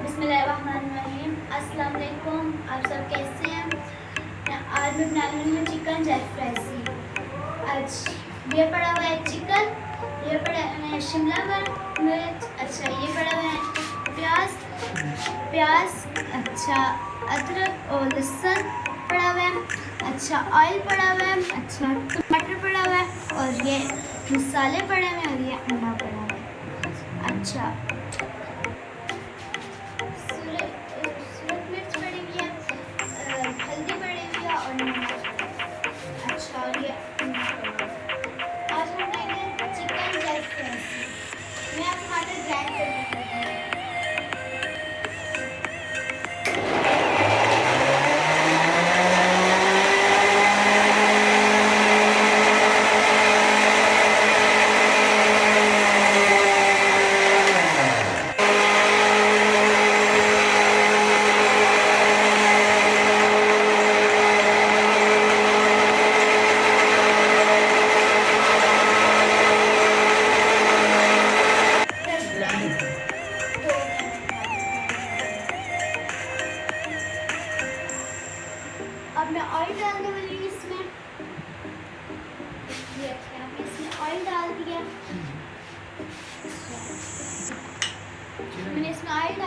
بسم اللہ الرحمن الرحیم۔ السلام علیکم۔ آپ سب کیسے ہیں؟ آج میں بنا رہی ہوں چکن جیک فرائسی آج یہ پڑا ہوا ہے چکن، یہ پڑا ہے شملہ مرچ۔ اچھا یہ پڑا ہوا ہے پیاز۔ پیاز اچھا ادرک اور لہسن پڑا ہوا ہے۔ اچھا آئل پڑا ہوا ہے۔ اچھا ٹماٹر پڑا ہوا ہے۔ اور یہ مسالے پڑے ہوئے ہیں اور یہ انڈا پڑا ہوا ہے۔ اچھا۔ اب ٹماٹر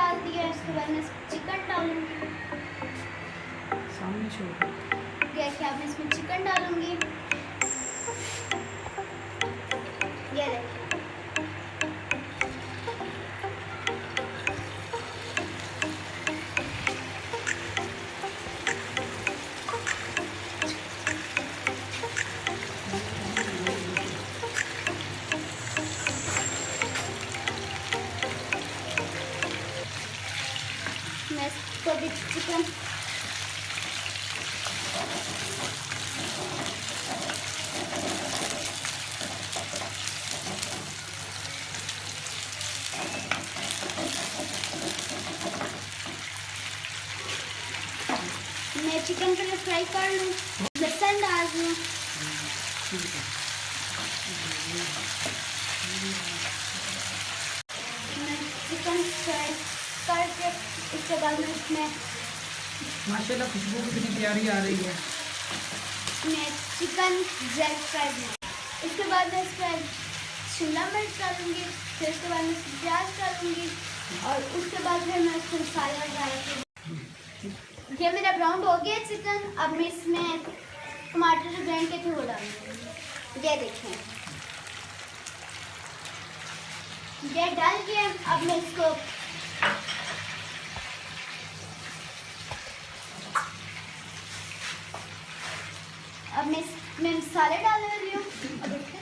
ڈال دیا اس کے بعد میں چکن ڈالوں گی۔ سامنے چھوڑ دیکھیں اب میں اس میں چکن ڈالوں گی۔ یہ دیکھیں میں اس کو میں چکن پہلے فرائی کر لوں لہسن ڈال دوں میں چکن فرائی کر کے اس کے بعد میں اس میں ماشاء اللہ خوشبو کتنی پیاری آ رہی ہے۔ میں چکن زیک کر دوں اس کے بعد میں اس پہ شملہ مرچ ڈالوں گی۔ پھر اس کے بعد میں پیاز ڈالوں گی۔ اور اس کے بعد پھر میں اس میں مسالہ یہ میرا براؤن ہو گیا چکن۔ اب میں اس میں ٹماٹر گرینڈ کے ڈالوں گی۔ یہ دیکھیں۔ یہ ڈال کے اب میں اس کو اب میں میں مسالے ڈالنے والی ہوں۔ اب دیکھیں۔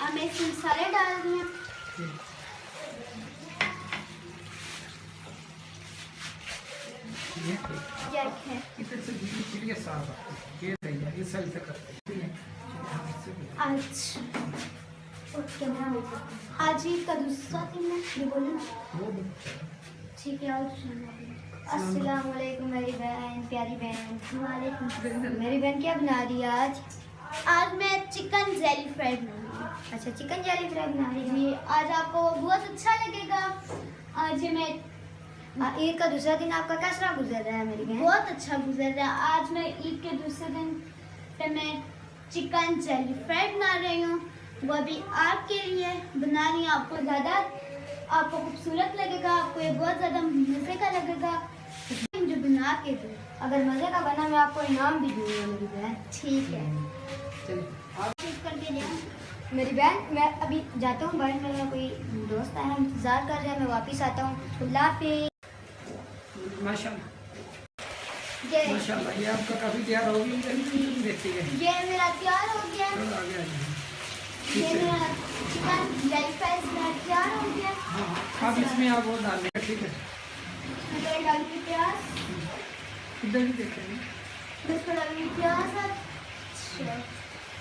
اب میں اس میں مسالے ڈال رہی ہوں۔ اچھا۔ آج آج کا دوسرا دن ہے یہ بولوں؟ ٹھیک ہے، اور السلام علیکم میری بہن پیاری بہن۔ وعلیکم میری بہن کیا بنا رہی ہے آج؟ آج میں چکن زیلی فرائی بناؤں گی اچھا چکن جیلی فرائی بنا رہی جی آج آپ کو بہت اچھا لگے گا۔ آج میں عید کا دوسرا دن آپ کا کیس طرح گزر رہا ہے میری بہن؟ بہت اچھا گزر رہا ہے۔ آج میں عید کے دوسرے دن پہ میں چکن جیلی فرائی بنا رہی ہوں۔ وہ ابھی آپ کے لیے بنا رہی ہوں آپ کو زیادہ آپ کو خوبصورت لگے گا۔ آپ کو یہ بہت زیادہ مزے کا لگے گا۔ کے دوں۔ اگر مزے کا بنا میں آپ کو انعام بھی دوں گا میری بہن۔ ٹھیک ہے۔ میری بہن میں ابھی جاتا ہوں باہر میرا کوئی دوست آیا ہے انتظار کر رہا ہے میں واپس آتا ہوں۔ اللہ حافظ۔ ماشاء اللہ یہ ماشاء اللہ یہ آپ کا کافی تیار ہو یہ میرا تیار ہو گیا۔ یہ میرا چکن تیار ہو گیا۔ ہاں اس میں آپ وہ ڈال ٹھیک ہے۔ پیاز ادھر بھی دیکھیں پیاز اچھا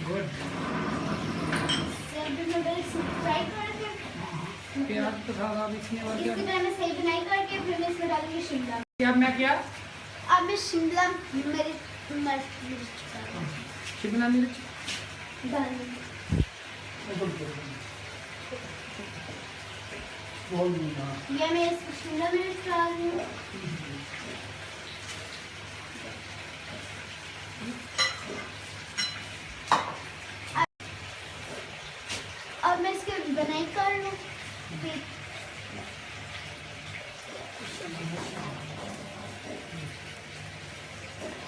گڈ کر کے پیاز تو اس اور کیا میں صحیح بنائی کر کے پھر میں اس میں ڈالوں گی شملہ کیا میں کیا اب میں شملہ میری مرچ شملہ مرچ ڈالوں گی یہ میں شملہ مرچ ڈال رہی ہوں اب میں اس کی بنائی کر لوں پھر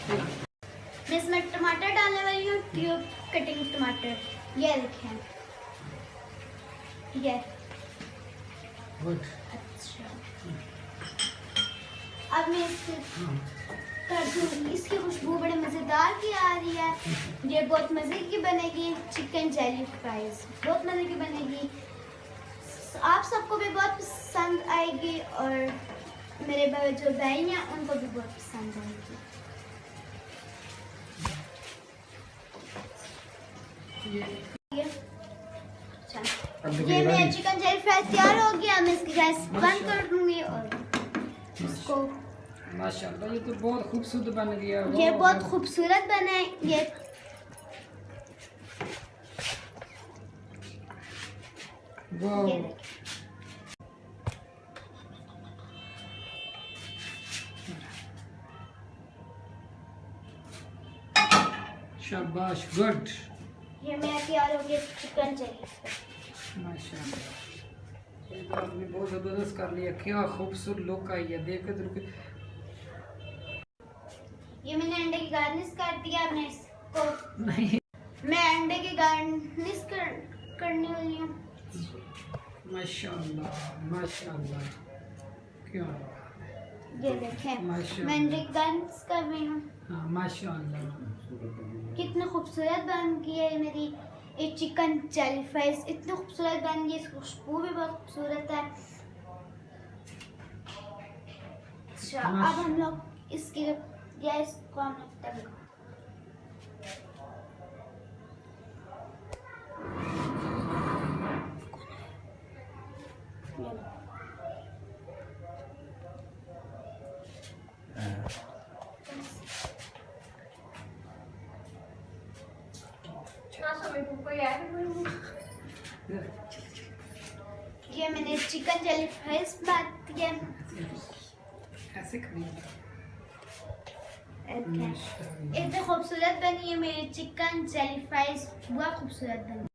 میں اس میں ٹماٹر ڈالنے والی ہوں ٹیوب کٹنگ ٹماٹر یہ دیکھیں یہ اچھا اب میں اس کر دوں اس کی خوشبو بڑے مزیدار کی آ رہی ہے یہ بہت مزے کی بنے گی چکن جیلی فرائز بہت مزے کی بنے گی آپ سب کو بھی بہت پسند آئے گی اور میرے جو بہن ہیں ان کو بھی بہت پسند آئے گی۔ یہ میرا چکن جیلی فرائز تیار ہو گیا میں اس کی گیس بند کر دوں گی اور اس کو ماشاء اللہ یہ تو بہت خوبصورت بن گیا۔ یہ بہت۔ خوبصورت بنا ہے یہ۔ شاباش گڈ۔ یہ میرا تیار ہو گیا چکن آپ نے بہت زبردست کر لیا۔ کیا خوبصورت لک آئی ہے۔ دیکھ کے تو یہ میں نے انڈے کی گارنش کر دیا میں اس کو نہیں۔ میں انڈے کی گارنش کر کرنے والی ہوں۔ ماشاء اللہ ماشاء اللہ۔ کیا یہ دیکھیں۔ کی کر رہی ہوں۔ ہاں ماشاء اللہ کتنی خوبصورت بن گئی ہے میری۔ یہ چکن چیلی فرائز اتنی خوبصورت بن گئی اس کی خوشبو بھی بہت خوبصورت ہے۔ اچھا اب ہم لوگ اس کی گیس کو ہم لوگ تنگ یہ میں نے چکن چیلی فرائز بات کیا۔ اتنی خوبصورت بنی ہے میری چکن چیلی فرائز بہت خوبصورت بنی۔